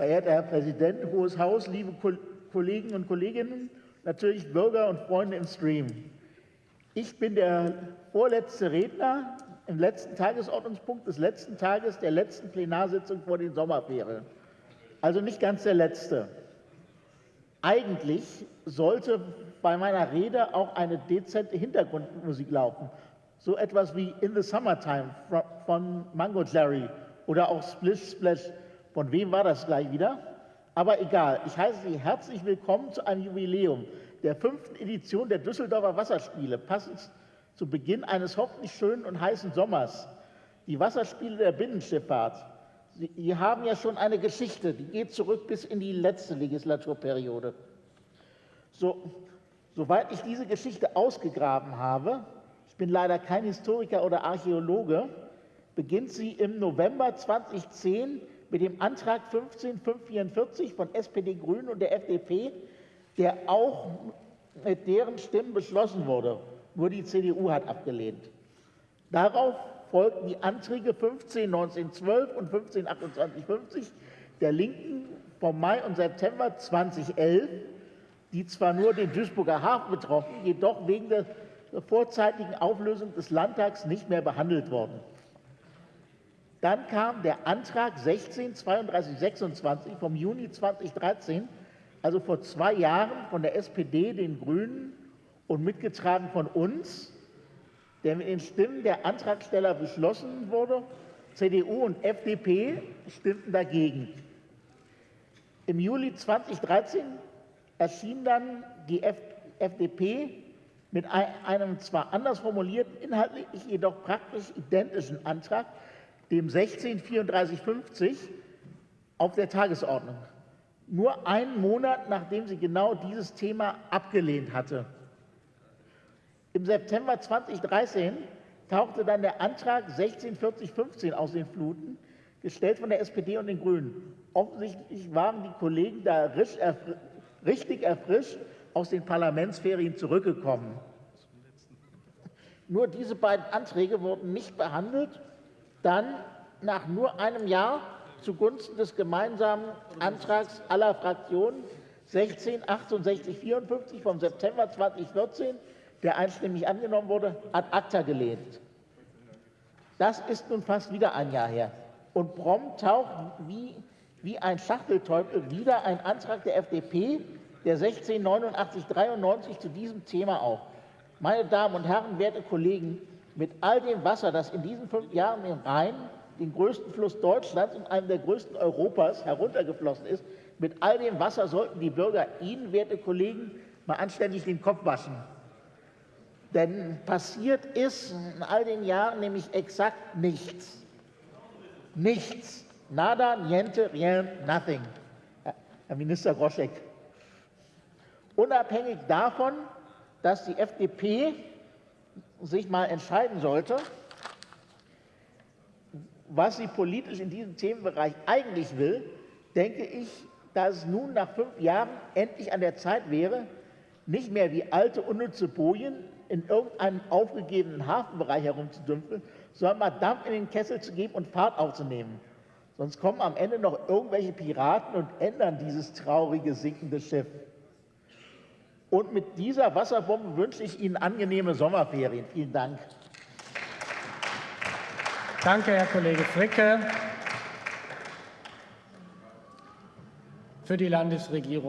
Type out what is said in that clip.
verehrter Herr Präsident, Hohes Haus, liebe Kollegen und Kolleginnen, natürlich Bürger und Freunde im Stream. Ich bin der vorletzte Redner im letzten Tagesordnungspunkt des letzten Tages der letzten Plenarsitzung vor den Sommerferien. Also nicht ganz der letzte. Eigentlich sollte bei meiner Rede auch eine dezente Hintergrundmusik laufen. So etwas wie In the Summertime von Mango Jerry oder auch Splish Splash. Von wem war das gleich wieder? Aber egal, ich heiße Sie herzlich willkommen zu einem Jubiläum der fünften Edition der Düsseldorfer Wasserspiele, passend zu Beginn eines hoffentlich schönen und heißen Sommers. Die Wasserspiele der Binnenschifffahrt. Sie haben ja schon eine Geschichte, die geht zurück bis in die letzte Legislaturperiode. So, soweit ich diese Geschichte ausgegraben habe, ich bin leider kein Historiker oder Archäologe, beginnt sie im November 2010 mit dem Antrag 15544 von SPD, Grünen und der FDP, der auch mit deren Stimmen beschlossen wurde. Nur die CDU hat abgelehnt. Darauf folgten die Anträge 15 1912 und 15 2850 der Linken vom Mai und September 2011, die zwar nur den Duisburger Hafen betroffen, jedoch wegen der vorzeitigen Auflösung des Landtags nicht mehr behandelt wurden. Dann kam der Antrag 16 32 26 vom Juni 2013, also vor zwei Jahren von der SPD, den Grünen und mitgetragen von uns, der mit den Stimmen der Antragsteller beschlossen wurde. CDU und FDP stimmten dagegen. Im Juli 2013 erschien dann die FDP mit einem zwar anders formulierten, inhaltlich jedoch praktisch identischen Antrag, dem 163450, auf der Tagesordnung. Nur einen Monat, nachdem sie genau dieses Thema abgelehnt hatte. Im September 2013 tauchte dann der Antrag 164015 aus den Fluten, gestellt von der SPD und den Grünen. Offensichtlich waren die Kollegen da richtig erfrischt aus den Parlamentsferien zurückgekommen. Nur diese beiden Anträge wurden nicht behandelt. Dann nach nur einem Jahr zugunsten des gemeinsamen Antrags aller Fraktionen 16 68 54 vom September 2014 der einstimmig angenommen wurde, ad acta gelehnt. Das ist nun fast wieder ein Jahr her. Und prompt taucht wie, wie ein Schachtelteufel wieder ein Antrag der FDP, der 168993 zu diesem Thema auf. Meine Damen und Herren, werte Kollegen, mit all dem Wasser, das in diesen fünf Jahren im Rhein, den größten Fluss Deutschlands und einem der größten Europas, heruntergeflossen ist, mit all dem Wasser sollten die Bürger Ihnen, werte Kollegen, mal anständig den Kopf waschen. Denn passiert ist in all den Jahren nämlich exakt nichts. Nichts. Nada, niente, rien, nothing. Herr Minister Groschek. Unabhängig davon, dass die FDP sich mal entscheiden sollte, was sie politisch in diesem Themenbereich eigentlich will, denke ich, dass es nun nach fünf Jahren endlich an der Zeit wäre, nicht mehr wie alte unnütze Bojen in irgendeinem aufgegebenen Hafenbereich herumzudümpeln, sondern mal Dampf in den Kessel zu geben und Fahrt aufzunehmen. Sonst kommen am Ende noch irgendwelche Piraten und ändern dieses traurige, sinkende Schiff. Und mit dieser Wasserbombe wünsche ich Ihnen angenehme Sommerferien. Vielen Dank. Danke, Herr Kollege Fricke. Für die Landesregierung